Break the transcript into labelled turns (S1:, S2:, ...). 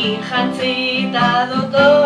S1: Kin jantzi dotore